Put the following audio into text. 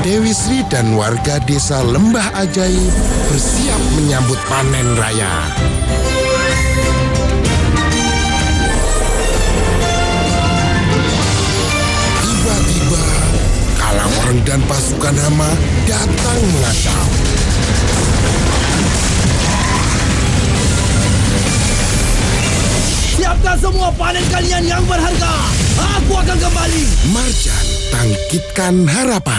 Dewi Sri dan warga desa Lembah Ajaib bersiap menyambut panen raya. Tiba-tiba, Kalawang dan pasukan hama datang mengacau. Siapkan semua panen kalian yang berharga. Aku akan kembali. Marjan, bangkitkan harapan.